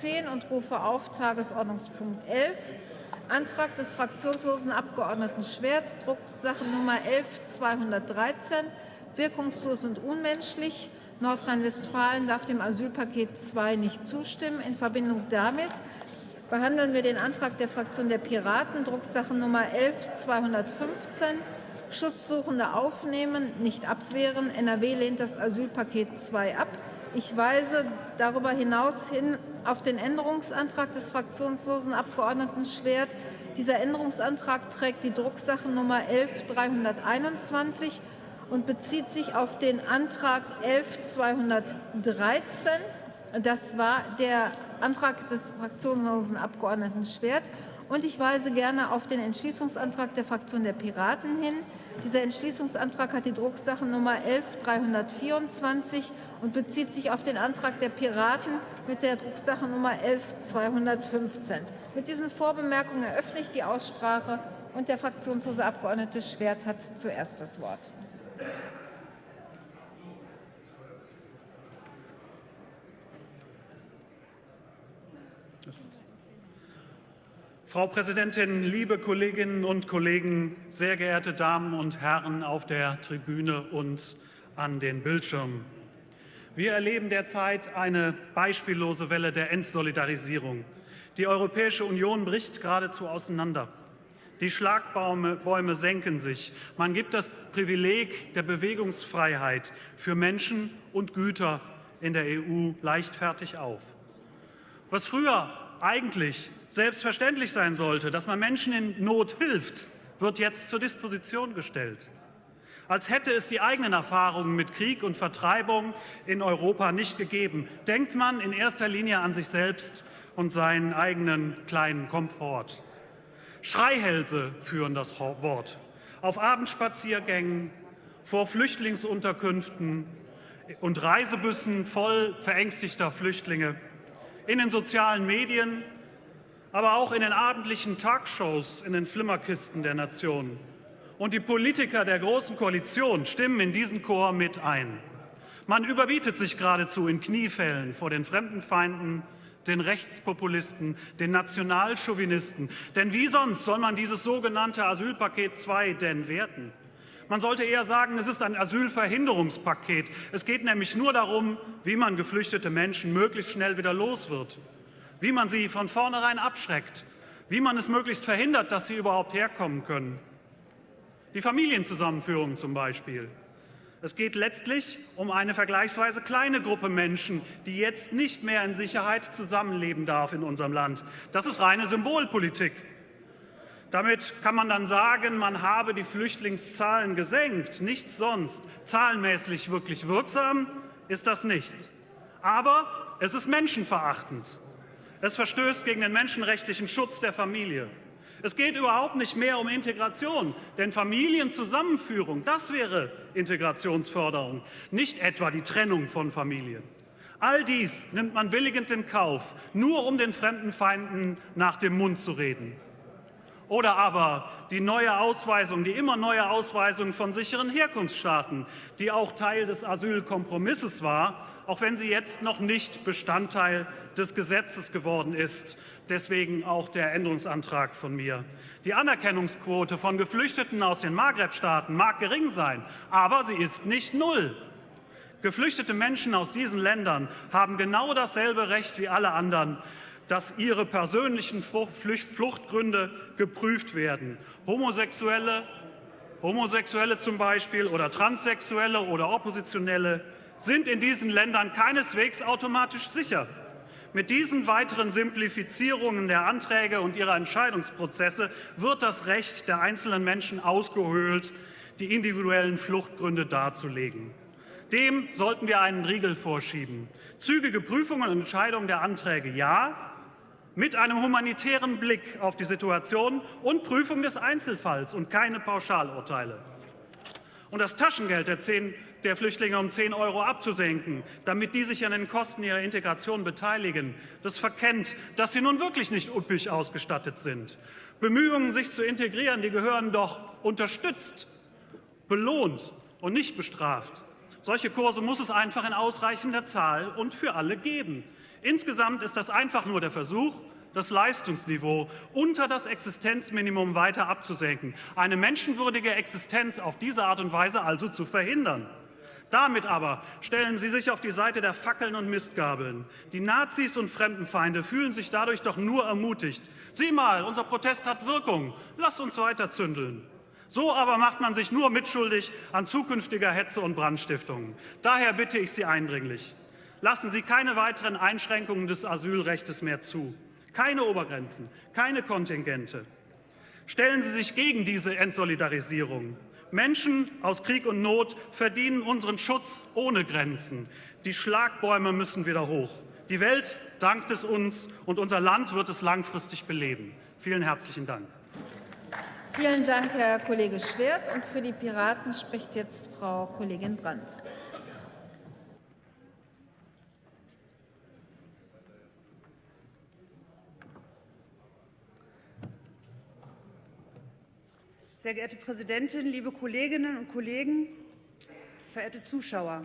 10 und rufe auf Tagesordnungspunkt 11, Antrag des fraktionslosen Abgeordneten Schwert, Drucksache Nummer 11213, wirkungslos und unmenschlich. Nordrhein-Westfalen darf dem Asylpaket II nicht zustimmen. In Verbindung damit behandeln wir den Antrag der Fraktion der Piraten, Drucksache Nummer 11215, Schutzsuchende aufnehmen, nicht abwehren. NRW lehnt das Asylpaket II ab. Ich weise darüber hinaus hin auf den Änderungsantrag des fraktionslosen Abgeordneten Schwert. Dieser Änderungsantrag trägt die Drucksache Nummer 11321 und bezieht sich auf den Antrag 11213. Das war der Antrag des fraktionslosen Abgeordneten Schwert. Und ich weise gerne auf den Entschließungsantrag der Fraktion der Piraten hin. Dieser Entschließungsantrag hat die Drucksache Nummer 11324 und bezieht sich auf den Antrag der Piraten mit der Drucksache Nummer 11215. Mit diesen Vorbemerkungen eröffne ich die Aussprache und der fraktionslose Abgeordnete Schwert hat zuerst das Wort. Frau Präsidentin, liebe Kolleginnen und Kollegen, sehr geehrte Damen und Herren auf der Tribüne und an den Bildschirmen! Wir erleben derzeit eine beispiellose Welle der Entsolidarisierung. Die Europäische Union bricht geradezu auseinander. Die Schlagbäume senken sich. Man gibt das Privileg der Bewegungsfreiheit für Menschen und Güter in der EU leichtfertig auf. Was früher eigentlich selbstverständlich sein sollte, dass man Menschen in Not hilft, wird jetzt zur Disposition gestellt. Als hätte es die eigenen Erfahrungen mit Krieg und Vertreibung in Europa nicht gegeben, denkt man in erster Linie an sich selbst und seinen eigenen kleinen Komfort. Schreihälse führen das Wort. Auf Abendspaziergängen, vor Flüchtlingsunterkünften und Reisebüssen voll verängstigter Flüchtlinge, in den sozialen Medien aber auch in den abendlichen Talkshows in den Flimmerkisten der Nation. Und die Politiker der Großen Koalition stimmen in diesen Chor mit ein. Man überbietet sich geradezu in Kniefällen vor den Fremdenfeinden, den Rechtspopulisten, den Nationalchauvinisten. Denn wie sonst soll man dieses sogenannte Asylpaket II denn werten? Man sollte eher sagen, es ist ein Asylverhinderungspaket. Es geht nämlich nur darum, wie man geflüchtete Menschen möglichst schnell wieder los wird wie man sie von vornherein abschreckt, wie man es möglichst verhindert, dass sie überhaupt herkommen können. Die Familienzusammenführung zum Beispiel. Es geht letztlich um eine vergleichsweise kleine Gruppe Menschen, die jetzt nicht mehr in Sicherheit zusammenleben darf in unserem Land. Das ist reine Symbolpolitik. Damit kann man dann sagen, man habe die Flüchtlingszahlen gesenkt, nichts sonst. Zahlenmäßig wirklich wirksam ist das nicht. Aber es ist menschenverachtend. Es verstößt gegen den menschenrechtlichen Schutz der Familie. Es geht überhaupt nicht mehr um Integration, denn Familienzusammenführung, das wäre Integrationsförderung, nicht etwa die Trennung von Familien. All dies nimmt man billigend in Kauf, nur um den Fremdenfeinden nach dem Mund zu reden. Oder aber die neue Ausweisung, die immer neue Ausweisung von sicheren Herkunftsstaaten, die auch Teil des Asylkompromisses war, auch wenn sie jetzt noch nicht Bestandteil des Gesetzes geworden ist. Deswegen auch der Änderungsantrag von mir. Die Anerkennungsquote von Geflüchteten aus den Maghreb-Staaten mag gering sein, aber sie ist nicht null. Geflüchtete Menschen aus diesen Ländern haben genau dasselbe Recht wie alle anderen, dass ihre persönlichen Fluchtgründe geprüft werden. Homosexuelle, Homosexuelle zum Beispiel oder Transsexuelle oder Oppositionelle sind in diesen Ländern keineswegs automatisch sicher. Mit diesen weiteren Simplifizierungen der Anträge und ihrer Entscheidungsprozesse wird das Recht der einzelnen Menschen ausgehöhlt, die individuellen Fluchtgründe darzulegen. Dem sollten wir einen Riegel vorschieben. Zügige Prüfungen und Entscheidungen der Anträge ja, mit einem humanitären Blick auf die Situation und Prüfung des Einzelfalls und keine Pauschalurteile. Und das Taschengeld der 10 der Flüchtlinge um 10 Euro abzusenken, damit die sich an den Kosten ihrer Integration beteiligen. Das verkennt, dass sie nun wirklich nicht üppig ausgestattet sind. Bemühungen, sich zu integrieren, die gehören doch unterstützt, belohnt und nicht bestraft. Solche Kurse muss es einfach in ausreichender Zahl und für alle geben. Insgesamt ist das einfach nur der Versuch, das Leistungsniveau unter das Existenzminimum weiter abzusenken, eine menschenwürdige Existenz auf diese Art und Weise also zu verhindern. Damit aber stellen Sie sich auf die Seite der Fackeln und Mistgabeln. Die Nazis und Fremdenfeinde fühlen sich dadurch doch nur ermutigt. Sieh mal, unser Protest hat Wirkung. Lasst uns weiter zündeln. So aber macht man sich nur mitschuldig an zukünftiger Hetze und Brandstiftungen. Daher bitte ich Sie eindringlich, lassen Sie keine weiteren Einschränkungen des Asylrechts mehr zu. Keine Obergrenzen, keine Kontingente. Stellen Sie sich gegen diese Entsolidarisierung. Menschen aus Krieg und Not verdienen unseren Schutz ohne Grenzen. Die Schlagbäume müssen wieder hoch. Die Welt dankt es uns, und unser Land wird es langfristig beleben. Vielen herzlichen Dank. Vielen Dank, Herr Kollege Schwert. Und für die Piraten spricht jetzt Frau Kollegin Brandt. Sehr geehrte Präsidentin, liebe Kolleginnen und Kollegen, verehrte Zuschauer!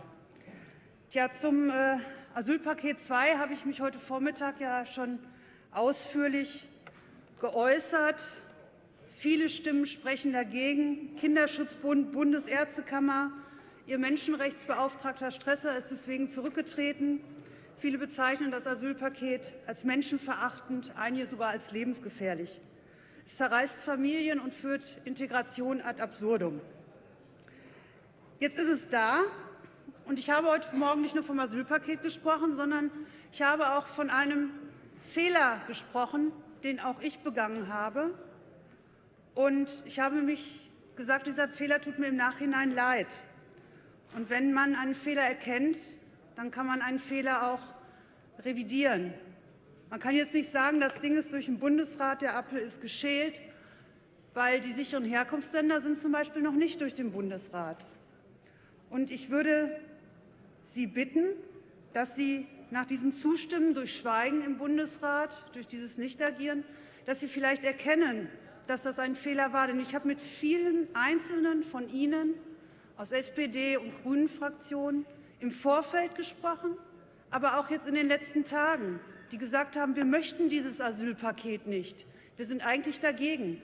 Ja, zum äh, Asylpaket 2 habe ich mich heute Vormittag ja schon ausführlich geäußert. Viele Stimmen sprechen dagegen. Kinderschutzbund, Bundesärztekammer, Ihr Menschenrechtsbeauftragter Stresser ist deswegen zurückgetreten. Viele bezeichnen das Asylpaket als menschenverachtend, einige sogar als lebensgefährlich. Es zerreißt Familien und führt Integration ad absurdum. Jetzt ist es da, und ich habe heute Morgen nicht nur vom Asylpaket gesprochen, sondern ich habe auch von einem Fehler gesprochen, den auch ich begangen habe. Und ich habe mich gesagt, dieser Fehler tut mir im Nachhinein leid. Und wenn man einen Fehler erkennt, dann kann man einen Fehler auch revidieren. Man kann jetzt nicht sagen, das Ding ist durch den Bundesrat, der Apfel ist geschält, weil die sicheren Herkunftsländer sind zum Beispiel noch nicht durch den Bundesrat. Und ich würde Sie bitten, dass Sie nach diesem Zustimmen durch Schweigen im Bundesrat, durch dieses Nichtagieren, dass Sie vielleicht erkennen, dass das ein Fehler war. Denn ich habe mit vielen Einzelnen von Ihnen aus SPD und Grünen Fraktionen im Vorfeld gesprochen, aber auch jetzt in den letzten Tagen die gesagt haben, wir möchten dieses Asylpaket nicht. Wir sind eigentlich dagegen.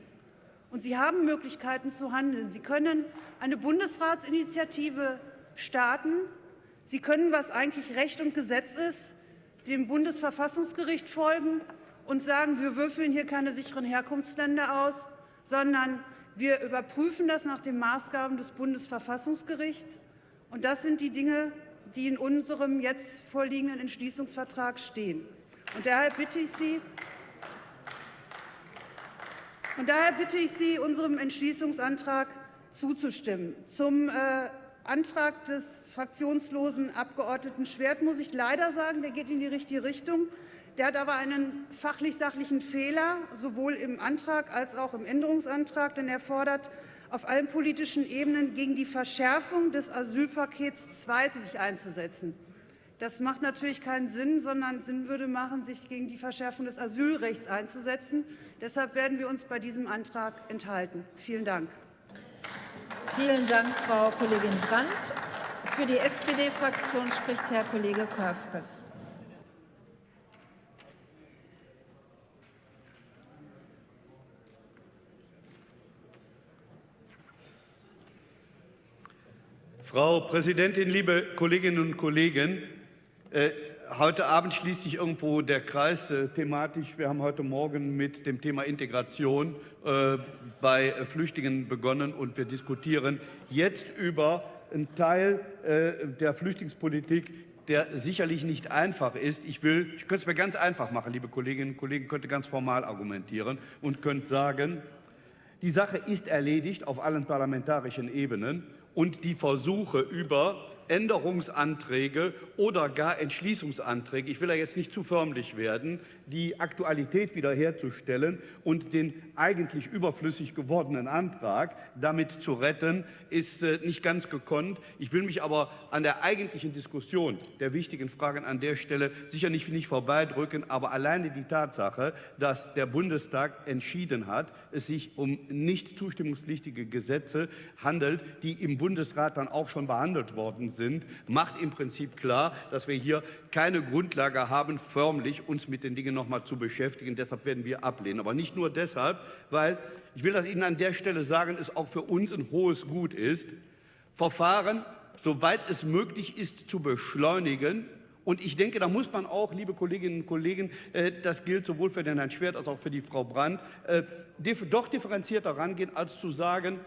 Und Sie haben Möglichkeiten zu handeln. Sie können eine Bundesratsinitiative starten. Sie können, was eigentlich Recht und Gesetz ist, dem Bundesverfassungsgericht folgen und sagen, wir würfeln hier keine sicheren Herkunftsländer aus, sondern wir überprüfen das nach den Maßgaben des Bundesverfassungsgerichts. Und das sind die Dinge, die in unserem jetzt vorliegenden Entschließungsvertrag stehen. Und daher bitte ich Sie, und daher bitte ich Sie, unserem Entschließungsantrag zuzustimmen. Zum äh, Antrag des fraktionslosen Abgeordneten Schwert muss ich leider sagen, der geht in die richtige Richtung. Der hat aber einen fachlich-sachlichen Fehler, sowohl im Antrag als auch im Änderungsantrag, denn er fordert, auf allen politischen Ebenen gegen die Verschärfung des Asylpakets II sich einzusetzen. Das macht natürlich keinen Sinn, sondern Sinn würde machen, sich gegen die Verschärfung des Asylrechts einzusetzen. Deshalb werden wir uns bei diesem Antrag enthalten. Vielen Dank. Vielen Dank, Frau Kollegin Brandt. Für die SPD-Fraktion spricht Herr Kollege Körfges. Frau Präsidentin, liebe Kolleginnen und Kollegen! Äh, heute Abend schließt sich irgendwo der Kreis äh, thematisch. Wir haben heute Morgen mit dem Thema Integration äh, bei Flüchtlingen begonnen und wir diskutieren jetzt über einen Teil äh, der Flüchtlingspolitik, der sicherlich nicht einfach ist. Ich will, ich könnte es mir ganz einfach machen, liebe Kolleginnen und Kollegen, könnte ganz formal argumentieren und könnte sagen, die Sache ist erledigt auf allen parlamentarischen Ebenen und die Versuche über Änderungsanträge oder gar Entschließungsanträge, ich will da jetzt nicht zu förmlich werden, die Aktualität wiederherzustellen und den eigentlich überflüssig gewordenen Antrag damit zu retten, ist äh, nicht ganz gekonnt. Ich will mich aber an der eigentlichen Diskussion der wichtigen Fragen an der Stelle sicher nicht, nicht vorbeidrücken, aber alleine die Tatsache, dass der Bundestag entschieden hat, es sich um nicht zustimmungspflichtige Gesetze handelt, die im Bundesrat dann auch schon behandelt worden sind, macht im Prinzip klar, dass wir hier keine Grundlage haben, förmlich uns mit den Dingen noch mal zu beschäftigen. Deshalb werden wir ablehnen. Aber nicht nur deshalb, weil ich will das Ihnen an der Stelle sagen, es auch für uns ein hohes Gut ist, Verfahren, soweit es möglich ist, zu beschleunigen und ich denke, da muss man auch, liebe Kolleginnen und Kollegen, äh, das gilt sowohl für den Herrn Schwert als auch für die Frau Brandt, äh, doch differenzierter rangehen, als zu sagen,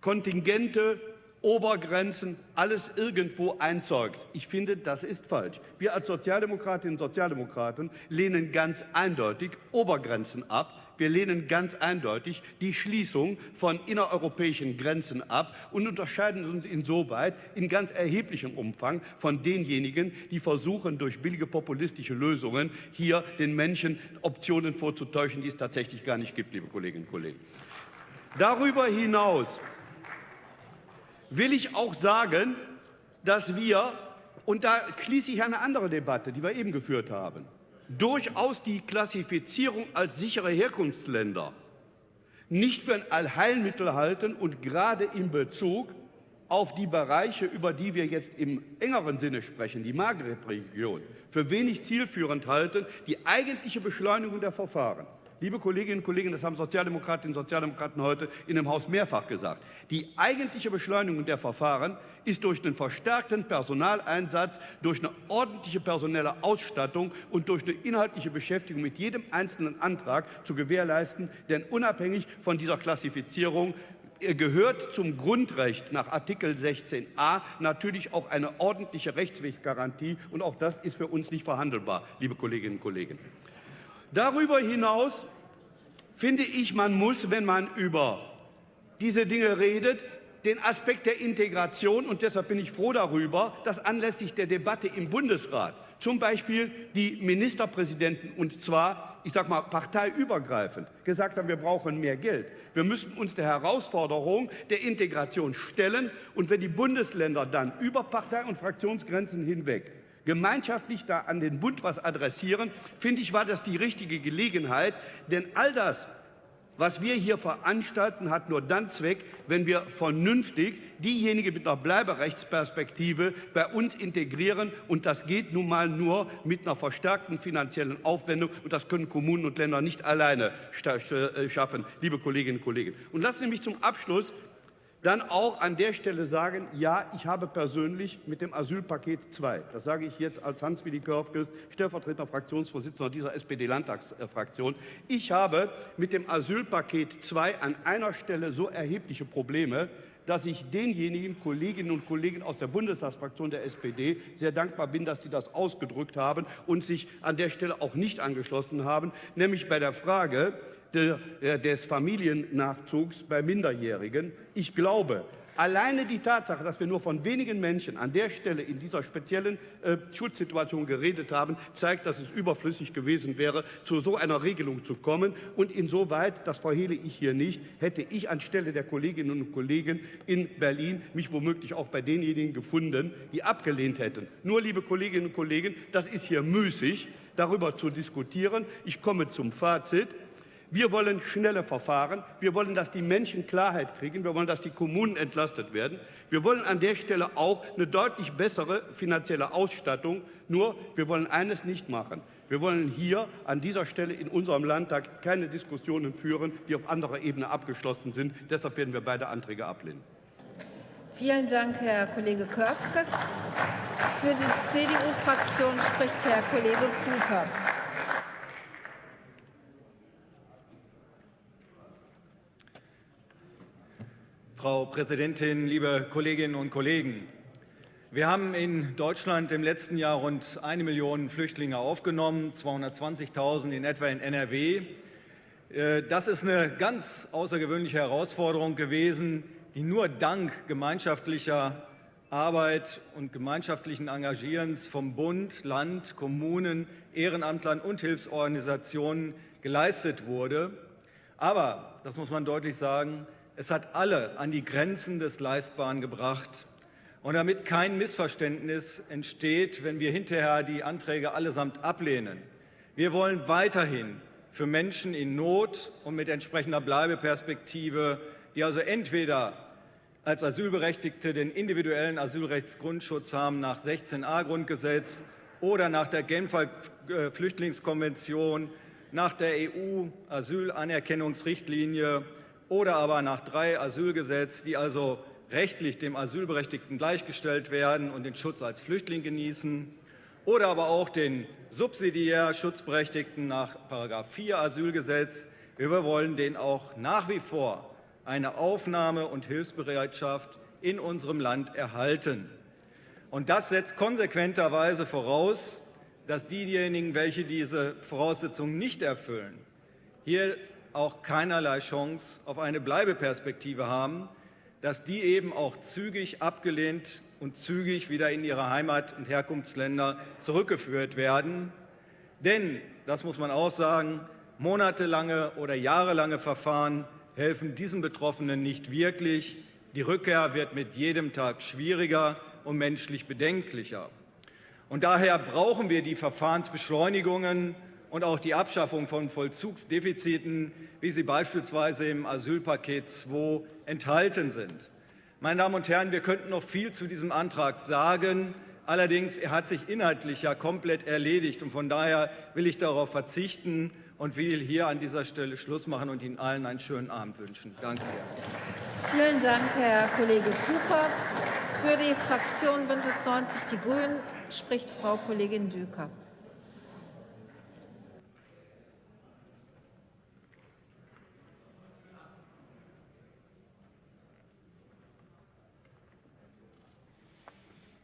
Kontingente, Obergrenzen, alles irgendwo einzeugt. Ich finde, das ist falsch. Wir als Sozialdemokratinnen und Sozialdemokraten lehnen ganz eindeutig Obergrenzen ab wir lehnen ganz eindeutig die Schließung von innereuropäischen Grenzen ab und unterscheiden uns insoweit in ganz erheblichem Umfang von denjenigen, die versuchen, durch billige populistische Lösungen hier den Menschen Optionen vorzutäuschen, die es tatsächlich gar nicht gibt, liebe Kolleginnen und Kollegen. Darüber hinaus will ich auch sagen, dass wir, und da schließe ich eine andere Debatte, die wir eben geführt haben, durchaus die Klassifizierung als sichere Herkunftsländer nicht für ein Allheilmittel halten und gerade in Bezug auf die Bereiche, über die wir jetzt im engeren Sinne sprechen, die Maghreb-Region, für wenig zielführend halten, die eigentliche Beschleunigung der Verfahren Liebe Kolleginnen und Kollegen, das haben Sozialdemokratinnen und Sozialdemokraten heute in dem Haus mehrfach gesagt. Die eigentliche Beschleunigung der Verfahren ist durch den verstärkten Personaleinsatz, durch eine ordentliche personelle Ausstattung und durch eine inhaltliche Beschäftigung mit jedem einzelnen Antrag zu gewährleisten. Denn unabhängig von dieser Klassifizierung gehört zum Grundrecht nach Artikel 16a natürlich auch eine ordentliche Rechtsweggarantie. Und auch das ist für uns nicht verhandelbar, liebe Kolleginnen und Kollegen. Darüber hinaus finde ich, man muss, wenn man über diese Dinge redet, den Aspekt der Integration, und deshalb bin ich froh darüber, dass anlässlich der Debatte im Bundesrat zum Beispiel die Ministerpräsidenten, und zwar, ich sage mal, parteiübergreifend, gesagt haben, wir brauchen mehr Geld. Wir müssen uns der Herausforderung der Integration stellen. Und wenn die Bundesländer dann über Partei- und Fraktionsgrenzen hinweg gemeinschaftlich da an den Bund was adressieren, finde ich, war das die richtige Gelegenheit. Denn all das, was wir hier veranstalten, hat nur dann Zweck, wenn wir vernünftig diejenigen mit einer Bleiberechtsperspektive bei uns integrieren. Und das geht nun mal nur mit einer verstärkten finanziellen Aufwendung. Und das können Kommunen und Länder nicht alleine äh, schaffen, liebe Kolleginnen und Kollegen. Und lassen Sie mich zum Abschluss dann auch an der Stelle sagen, ja, ich habe persönlich mit dem Asylpaket 2, das sage ich jetzt als Hans-Willi Körfges, stellvertretender Fraktionsvorsitzender dieser SPD-Landtagsfraktion, ich habe mit dem Asylpaket 2 an einer Stelle so erhebliche Probleme, dass ich denjenigen Kolleginnen und Kollegen aus der Bundestagsfraktion der SPD sehr dankbar bin, dass die das ausgedrückt haben und sich an der Stelle auch nicht angeschlossen haben, nämlich bei der Frage, des Familiennachzugs bei Minderjährigen. Ich glaube, alleine die Tatsache, dass wir nur von wenigen Menschen an der Stelle in dieser speziellen äh, Schutzsituation geredet haben, zeigt, dass es überflüssig gewesen wäre, zu so einer Regelung zu kommen. Und insoweit, das verhehle ich hier nicht, hätte ich anstelle der Kolleginnen und Kollegen in Berlin mich womöglich auch bei denjenigen gefunden, die abgelehnt hätten. Nur, liebe Kolleginnen und Kollegen, das ist hier müßig, darüber zu diskutieren. Ich komme zum Fazit. Wir wollen schnelle Verfahren. Wir wollen, dass die Menschen Klarheit kriegen. Wir wollen, dass die Kommunen entlastet werden. Wir wollen an der Stelle auch eine deutlich bessere finanzielle Ausstattung. Nur, wir wollen eines nicht machen. Wir wollen hier an dieser Stelle in unserem Landtag keine Diskussionen führen, die auf anderer Ebene abgeschlossen sind. Deshalb werden wir beide Anträge ablehnen. Vielen Dank, Herr Kollege Körfkes. Für die CDU-Fraktion spricht Herr Kollege Cooper. Frau Präsidentin, liebe Kolleginnen und Kollegen! Wir haben in Deutschland im letzten Jahr rund eine Million Flüchtlinge aufgenommen, 220.000 in etwa in NRW. Äh, das ist eine ganz außergewöhnliche Herausforderung gewesen, die nur dank gemeinschaftlicher Arbeit und gemeinschaftlichen Engagierens vom Bund, Land, Kommunen, Ehrenamtlern und Hilfsorganisationen geleistet wurde. Aber, das muss man deutlich sagen, es hat alle an die Grenzen des Leistbaren gebracht. Und damit kein Missverständnis entsteht, wenn wir hinterher die Anträge allesamt ablehnen. Wir wollen weiterhin für Menschen in Not und mit entsprechender Bleibeperspektive, die also entweder als Asylberechtigte den individuellen Asylrechtsgrundschutz haben nach 16a Grundgesetz oder nach der Genfer äh, Flüchtlingskonvention, nach der EU-Asylanerkennungsrichtlinie oder aber nach drei Asylgesetz, die also rechtlich dem Asylberechtigten gleichgestellt werden und den Schutz als Flüchtling genießen, oder aber auch den subsidiär Schutzberechtigten nach § 4 Asylgesetz. Wir wollen denen auch nach wie vor eine Aufnahme- und Hilfsbereitschaft in unserem Land erhalten. Und das setzt konsequenterweise voraus, dass diejenigen, welche diese Voraussetzungen nicht erfüllen, hier auch keinerlei Chance auf eine Bleibeperspektive haben, dass die eben auch zügig abgelehnt und zügig wieder in ihre Heimat- und Herkunftsländer zurückgeführt werden. Denn, das muss man auch sagen, monatelange oder jahrelange Verfahren helfen diesen Betroffenen nicht wirklich. Die Rückkehr wird mit jedem Tag schwieriger und menschlich bedenklicher. Und daher brauchen wir die Verfahrensbeschleunigungen und auch die Abschaffung von Vollzugsdefiziten, wie sie beispielsweise im Asylpaket 2 enthalten sind. Meine Damen und Herren, wir könnten noch viel zu diesem Antrag sagen. Allerdings er hat sich inhaltlich ja komplett erledigt. Und von daher will ich darauf verzichten und will hier an dieser Stelle Schluss machen und Ihnen allen einen schönen Abend wünschen. Danke sehr. Vielen Dank, Herr Kollege Cooper. Für die Fraktion Bündnis 90 Die Grünen spricht Frau Kollegin Düker.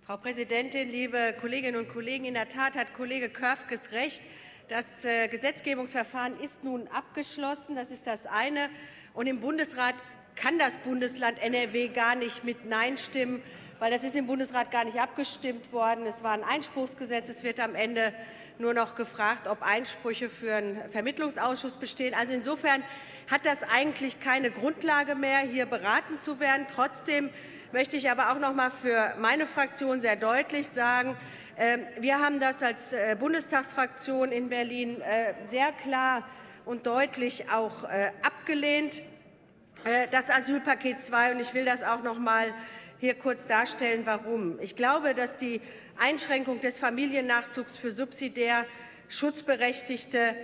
Frau Präsidentin, liebe Kolleginnen und Kollegen! In der Tat hat Kollege Körfges recht. Das äh, Gesetzgebungsverfahren ist nun abgeschlossen. Das ist das eine. Und im Bundesrat kann das Bundesland NRW gar nicht mit Nein stimmen, weil das ist im Bundesrat gar nicht abgestimmt worden. Es war ein Einspruchsgesetz. Es wird am Ende nur noch gefragt, ob Einsprüche für einen Vermittlungsausschuss bestehen. Also insofern hat das eigentlich keine Grundlage mehr, hier beraten zu werden. Trotzdem möchte ich aber auch noch mal für meine Fraktion sehr deutlich sagen, ähm, wir haben das als äh, Bundestagsfraktion in Berlin äh, sehr klar und deutlich auch äh, abgelehnt, das Asylpaket 2. Und ich will das auch noch mal hier kurz darstellen, warum. Ich glaube, dass die Einschränkung des Familiennachzugs für subsidiär Schutzberechtigte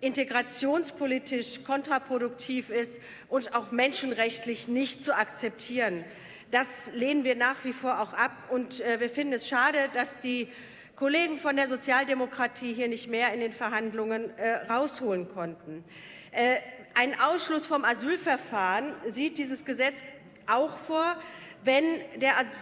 integrationspolitisch kontraproduktiv ist und auch menschenrechtlich nicht zu akzeptieren. Das lehnen wir nach wie vor auch ab. Und äh, wir finden es schade, dass die Kollegen von der Sozialdemokratie hier nicht mehr in den Verhandlungen äh, rausholen konnten. Äh, ein Ausschluss vom Asylverfahren sieht dieses Gesetz auch vor, wenn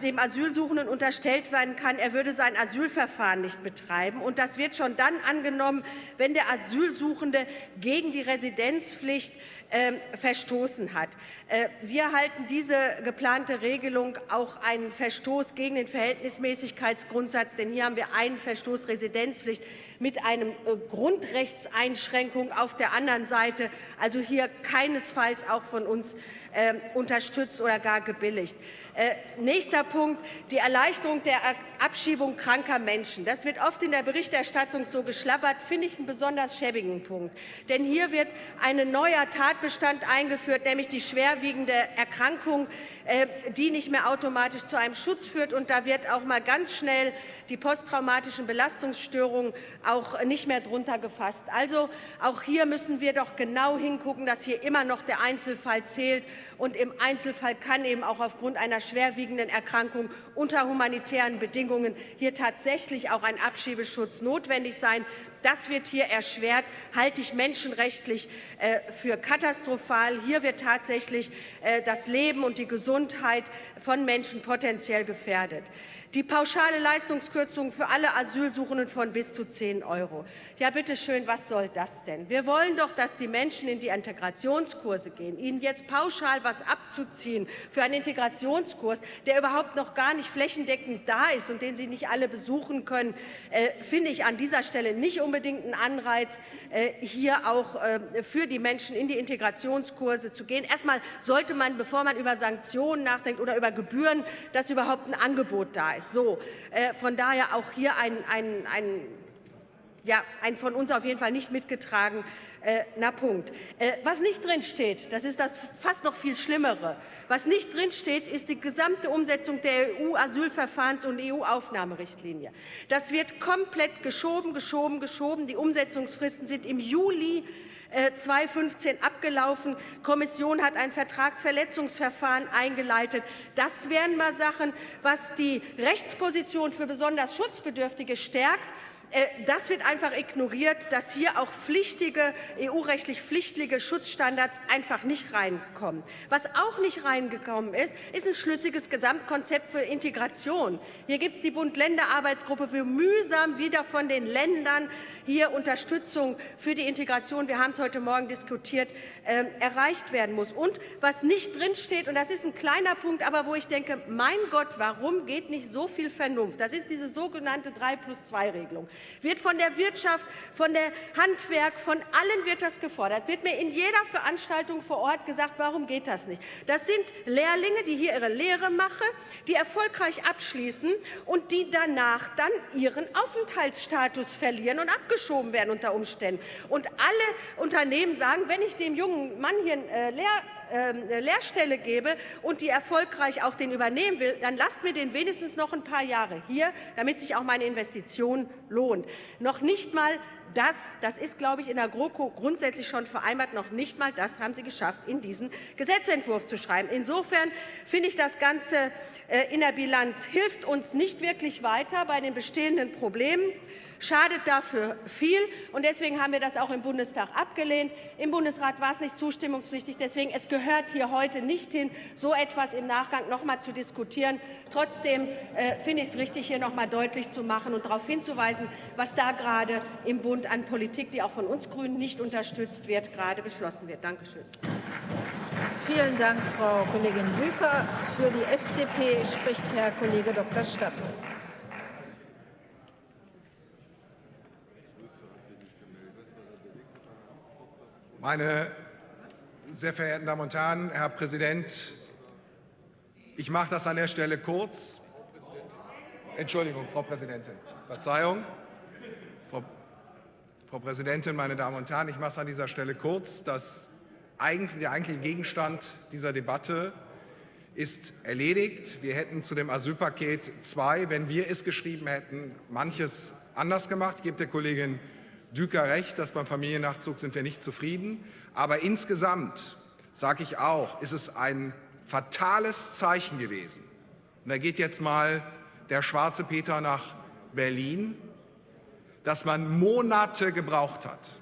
dem Asylsuchenden unterstellt werden kann, er würde sein Asylverfahren nicht betreiben. Und das wird schon dann angenommen, wenn der Asylsuchende gegen die Residenzpflicht ähm, verstoßen hat. Äh, wir halten diese geplante Regelung auch einen Verstoß gegen den Verhältnismäßigkeitsgrundsatz, denn hier haben wir einen Verstoß Residenzpflicht mit einer äh, Grundrechtseinschränkung auf der anderen Seite, also hier keinesfalls auch von uns äh, unterstützt oder gar gebilligt. Äh, nächster Punkt, die Erleichterung der Abschiebung kranker Menschen. Das wird oft in der Berichterstattung so geschlappert, finde ich einen besonders schäbigen Punkt. Denn hier wird ein neuer Tatbestand eingeführt, nämlich die schwerwiegende Erkrankung, äh, die nicht mehr automatisch zu einem Schutz führt. Und da wird auch mal ganz schnell die posttraumatischen Belastungsstörungen auch nicht mehr drunter gefasst. Also auch hier müssen wir doch genau hingucken, dass hier immer noch der Einzelfall zählt und im Einzelfall kann eben auch aufgrund einer schwerwiegenden Erkrankung unter humanitären Bedingungen hier tatsächlich auch ein Abschiebeschutz notwendig sein. Das wird hier erschwert, halte ich menschenrechtlich äh, für katastrophal. Hier wird tatsächlich äh, das Leben und die Gesundheit von Menschen potenziell gefährdet die pauschale Leistungskürzung für alle Asylsuchenden von bis zu 10 Euro. Ja, bitte schön, was soll das denn? Wir wollen doch, dass die Menschen in die Integrationskurse gehen. Ihnen jetzt pauschal was abzuziehen für einen Integrationskurs, der überhaupt noch gar nicht flächendeckend da ist und den Sie nicht alle besuchen können, äh, finde ich an dieser Stelle nicht unbedingt einen Anreiz, äh, hier auch äh, für die Menschen in die Integrationskurse zu gehen. Erstmal sollte man, bevor man über Sanktionen nachdenkt oder über Gebühren, dass überhaupt ein Angebot da ist. So, äh, von daher auch hier ein, ein, ein ja, ein von uns auf jeden Fall nicht mitgetragener äh, Punkt. Äh, was nicht drinsteht, das ist das fast noch viel Schlimmere. Was nicht drinsteht, ist die gesamte Umsetzung der EU-Asylverfahrens- und EU-Aufnahmerichtlinie. Das wird komplett geschoben, geschoben, geschoben. Die Umsetzungsfristen sind im Juli 2015 äh, abgelaufen. Die Kommission hat ein Vertragsverletzungsverfahren eingeleitet. Das wären mal Sachen, was die Rechtsposition für besonders Schutzbedürftige stärkt. Äh, das wird einfach ignoriert, dass hier auch pflichtige, EU-rechtlich pflichtige Schutzstandards einfach nicht reinkommen. Was auch nicht reingekommen ist, ist ein schlüssiges Gesamtkonzept für Integration. Hier gibt es die Bund-Länder-Arbeitsgruppe, wie mühsam wieder von den Ländern hier Unterstützung für die Integration, wir haben es heute Morgen diskutiert, äh, erreicht werden muss. Und was nicht drinsteht, und das ist ein kleiner Punkt, aber wo ich denke, mein Gott, warum geht nicht so viel Vernunft? Das ist diese sogenannte 3 plus 2 Regelung wird von der Wirtschaft, von der Handwerk, von allen wird das gefordert. Wird mir in jeder Veranstaltung vor Ort gesagt, warum geht das nicht? Das sind Lehrlinge, die hier ihre Lehre machen, die erfolgreich abschließen und die danach dann ihren Aufenthaltsstatus verlieren und abgeschoben werden unter Umständen. Und alle Unternehmen sagen, wenn ich dem jungen Mann hier äh, Lehr eine Lehrstelle gebe und die erfolgreich auch den übernehmen will, dann lasst mir den wenigstens noch ein paar Jahre hier, damit sich auch meine Investition lohnt. Noch nicht mal das, das ist, glaube ich, in der GroKo grundsätzlich schon vereinbart, noch nicht mal das haben Sie geschafft, in diesen Gesetzentwurf zu schreiben. Insofern finde ich das Ganze äh, in der Bilanz hilft uns nicht wirklich weiter bei den bestehenden Problemen schadet dafür viel. Und deswegen haben wir das auch im Bundestag abgelehnt. Im Bundesrat war es nicht zustimmungspflichtig. Deswegen es gehört hier heute nicht hin, so etwas im Nachgang noch mal zu diskutieren. Trotzdem äh, finde ich es richtig, hier noch mal deutlich zu machen und darauf hinzuweisen, was da gerade im Bund an Politik, die auch von uns Grünen nicht unterstützt wird, gerade beschlossen wird. Dankeschön. Vielen Dank, Frau Kollegin Düker. Für die FDP spricht Herr Kollege Dr. Stapp. Meine sehr verehrten Damen und Herren, Herr Präsident, ich mache das an der Stelle kurz. Entschuldigung, Frau Präsidentin. Verzeihung. Frau, Frau Präsidentin, meine Damen und Herren, ich mache es an dieser Stelle kurz. Das eigentlich, der eigentliche Gegenstand dieser Debatte ist erledigt. Wir hätten zu dem Asylpaket 2, wenn wir es geschrieben hätten, manches anders gemacht. Ich gebe der Kollegin Düker recht, dass beim Familiennachzug sind wir nicht zufrieden. Aber insgesamt, sage ich auch, ist es ein fatales Zeichen gewesen. Und da geht jetzt mal der schwarze Peter nach Berlin, dass man Monate gebraucht hat.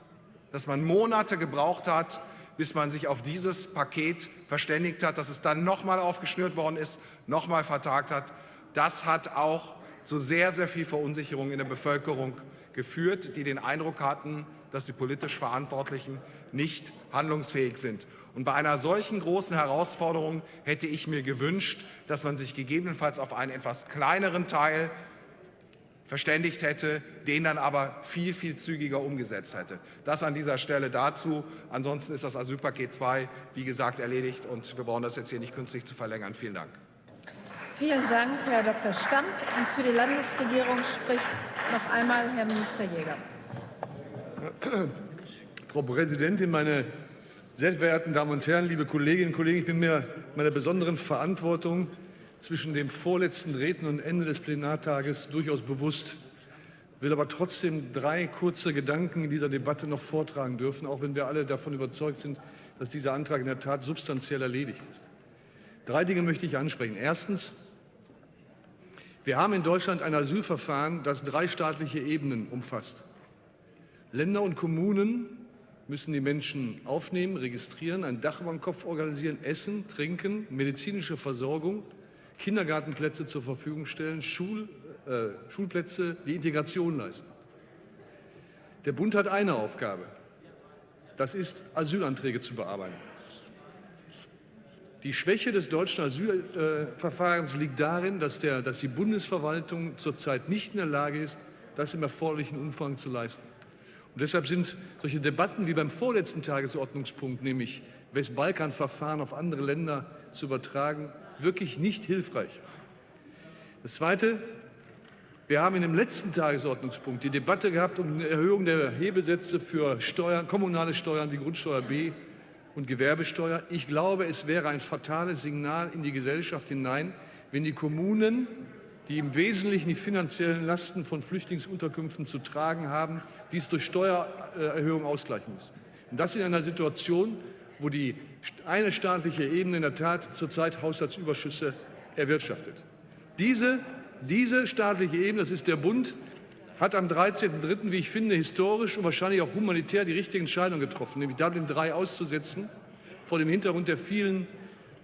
Dass man Monate gebraucht hat, bis man sich auf dieses Paket verständigt hat, dass es dann nochmal aufgeschnürt worden ist, nochmal vertagt hat. Das hat auch zu sehr, sehr viel Verunsicherung in der Bevölkerung geführt, die den Eindruck hatten, dass die politisch Verantwortlichen nicht handlungsfähig sind. Und bei einer solchen großen Herausforderung hätte ich mir gewünscht, dass man sich gegebenenfalls auf einen etwas kleineren Teil verständigt hätte, den dann aber viel, viel zügiger umgesetzt hätte. Das an dieser Stelle dazu. Ansonsten ist das Asylpaket 2, wie gesagt, erledigt und wir brauchen das jetzt hier nicht künstlich zu verlängern. Vielen Dank. Vielen Dank, Herr Dr. Stamp. Und für die Landesregierung spricht noch einmal Herr Minister Jäger. Frau Präsidentin, meine sehr verehrten Damen und Herren, liebe Kolleginnen und Kollegen! Ich bin mir meiner besonderen Verantwortung zwischen dem vorletzten Reden und Ende des Plenartages durchaus bewusst, will aber trotzdem drei kurze Gedanken in dieser Debatte noch vortragen dürfen, auch wenn wir alle davon überzeugt sind, dass dieser Antrag in der Tat substanziell erledigt ist. Drei Dinge möchte ich ansprechen. Erstens. Wir haben in Deutschland ein Asylverfahren, das drei staatliche Ebenen umfasst. Länder und Kommunen müssen die Menschen aufnehmen, registrieren, ein Dach über dem Kopf organisieren, Essen, Trinken, medizinische Versorgung, Kindergartenplätze zur Verfügung stellen, Schul, äh, Schulplätze, die Integration leisten. Der Bund hat eine Aufgabe. Das ist, Asylanträge zu bearbeiten. Die Schwäche des deutschen Asylverfahrens liegt darin, dass, der, dass die Bundesverwaltung zurzeit nicht in der Lage ist, das im erforderlichen Umfang zu leisten. Und deshalb sind solche Debatten wie beim vorletzten Tagesordnungspunkt, nämlich Westbalkan-Verfahren auf andere Länder zu übertragen, wirklich nicht hilfreich. Das Zweite, Wir haben in dem letzten Tagesordnungspunkt die Debatte gehabt um eine Erhöhung der Hebesätze für Steuern, kommunale Steuern wie Grundsteuer B und Gewerbesteuer. Ich glaube, es wäre ein fatales Signal in die Gesellschaft hinein, wenn die Kommunen, die im Wesentlichen die finanziellen Lasten von Flüchtlingsunterkünften zu tragen haben, dies durch Steuererhöhungen ausgleichen müssten. Und das in einer Situation, wo die eine staatliche Ebene in der Tat zurzeit Haushaltsüberschüsse erwirtschaftet. Diese diese staatliche Ebene, das ist der Bund, hat am 13.03., wie ich finde, historisch und wahrscheinlich auch humanitär die richtige Entscheidung getroffen, nämlich Dublin III auszusetzen, vor dem Hintergrund der vielen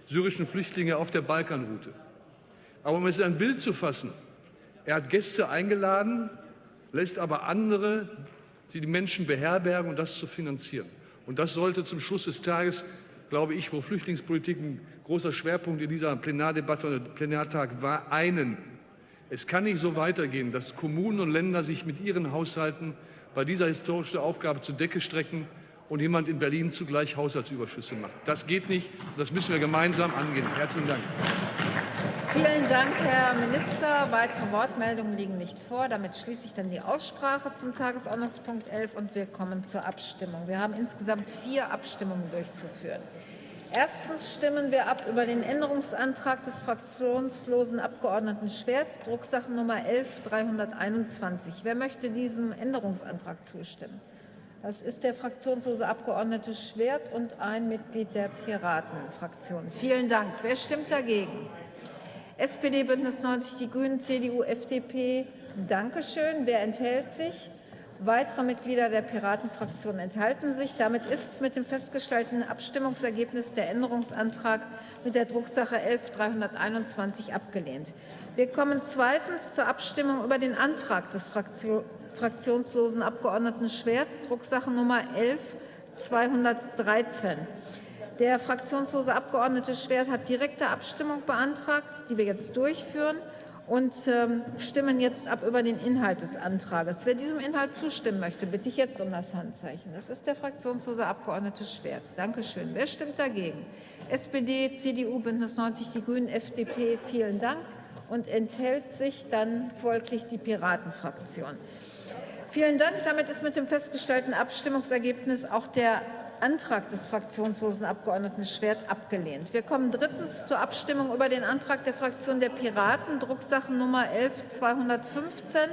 syrischen Flüchtlinge auf der Balkanroute. Aber um es in ein Bild zu fassen, er hat Gäste eingeladen, lässt aber andere, die die Menschen beherbergen, um das zu finanzieren. Und das sollte zum Schluss des Tages, glaube ich, wo Flüchtlingspolitik ein großer Schwerpunkt in dieser Plenardebatte und Plenartag war, einen es kann nicht so weitergehen, dass Kommunen und Länder sich mit ihren Haushalten bei dieser historischen Aufgabe zur Decke strecken und jemand in Berlin zugleich Haushaltsüberschüsse macht. Das geht nicht. Das müssen wir gemeinsam angehen. Herzlichen Dank. Vielen Dank, Herr Minister. Weitere Wortmeldungen liegen nicht vor. Damit schließe ich dann die Aussprache zum Tagesordnungspunkt 11 und wir kommen zur Abstimmung. Wir haben insgesamt vier Abstimmungen durchzuführen. Erstens stimmen wir ab über den Änderungsantrag des fraktionslosen Abgeordneten Schwert, Drucksache Nummer 11321. Wer möchte diesem Änderungsantrag zustimmen? Das ist der fraktionslose Abgeordnete Schwert und ein Mitglied der Piratenfraktion. Vielen Dank. Wer stimmt dagegen? SPD, Bündnis 90, die Grünen, CDU, FDP. Dankeschön. Wer enthält sich? Weitere Mitglieder der Piratenfraktion enthalten sich. Damit ist mit dem festgestellten Abstimmungsergebnis der Änderungsantrag mit der Drucksache 11-321 abgelehnt. Wir kommen zweitens zur Abstimmung über den Antrag des fraktionslosen Abgeordneten Schwert, Drucksache Nummer 11-213. Der fraktionslose Abgeordnete Schwert hat direkte Abstimmung beantragt, die wir jetzt durchführen und ähm, stimmen jetzt ab über den Inhalt des Antrages. Wer diesem Inhalt zustimmen möchte, bitte ich jetzt um das Handzeichen. Das ist der fraktionslose Abgeordnete Schwert. Danke schön. Wer stimmt dagegen? SPD, CDU, Bündnis 90, die Grünen, FDP. Vielen Dank. Und enthält sich dann folglich die Piratenfraktion. Vielen Dank. Damit ist mit dem festgestellten Abstimmungsergebnis auch der Antrag des fraktionslosen Abgeordneten Schwert abgelehnt. Wir kommen drittens zur Abstimmung über den Antrag der Fraktion der Piraten, Drucksachen Nummer 11-215.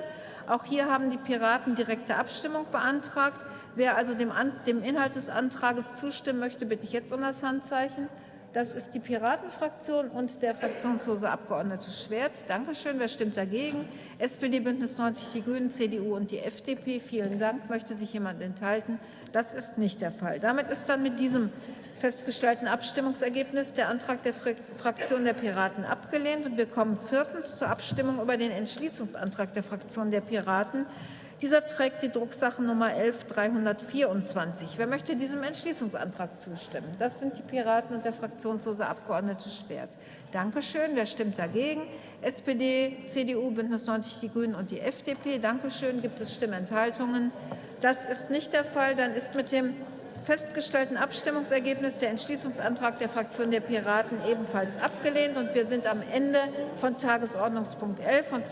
Auch hier haben die Piraten direkte Abstimmung beantragt. Wer also dem, dem Inhalt des Antrags zustimmen möchte, bitte ich jetzt um das Handzeichen. Das ist die Piratenfraktion und der fraktionslose Abgeordnete Schwert. Danke schön. Wer stimmt dagegen? SPD, Bündnis 90, die Grünen, CDU und die FDP. Vielen Dank. Möchte sich jemand enthalten? Das ist nicht der Fall. Damit ist dann mit diesem festgestellten Abstimmungsergebnis der Antrag der Fraktion der Piraten abgelehnt. Und wir kommen viertens zur Abstimmung über den Entschließungsantrag der Fraktion der Piraten. Dieser trägt die Drucksache Nummer 11324. Wer möchte diesem Entschließungsantrag zustimmen? Das sind die Piraten und der fraktionslose Abgeordnete Schwert. Danke schön. Wer stimmt dagegen? SPD, CDU, Bündnis 90, die Grünen und die FDP. Danke schön. Gibt es Stimmenthaltungen? Das ist nicht der Fall. Dann ist mit dem festgestellten Abstimmungsergebnis der Entschließungsantrag der Fraktion der Piraten ebenfalls abgelehnt. Und wir sind am Ende von Tagesordnungspunkt 11 und